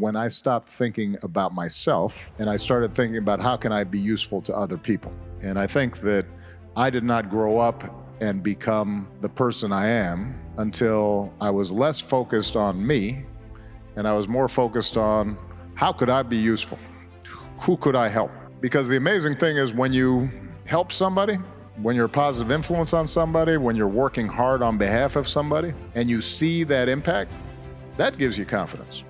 when I stopped thinking about myself and I started thinking about how can I be useful to other people. And I think that I did not grow up and become the person I am until I was less focused on me and I was more focused on how could I be useful? Who could I help? Because the amazing thing is when you help somebody, when you're a positive influence on somebody, when you're working hard on behalf of somebody, and you see that impact, that gives you confidence.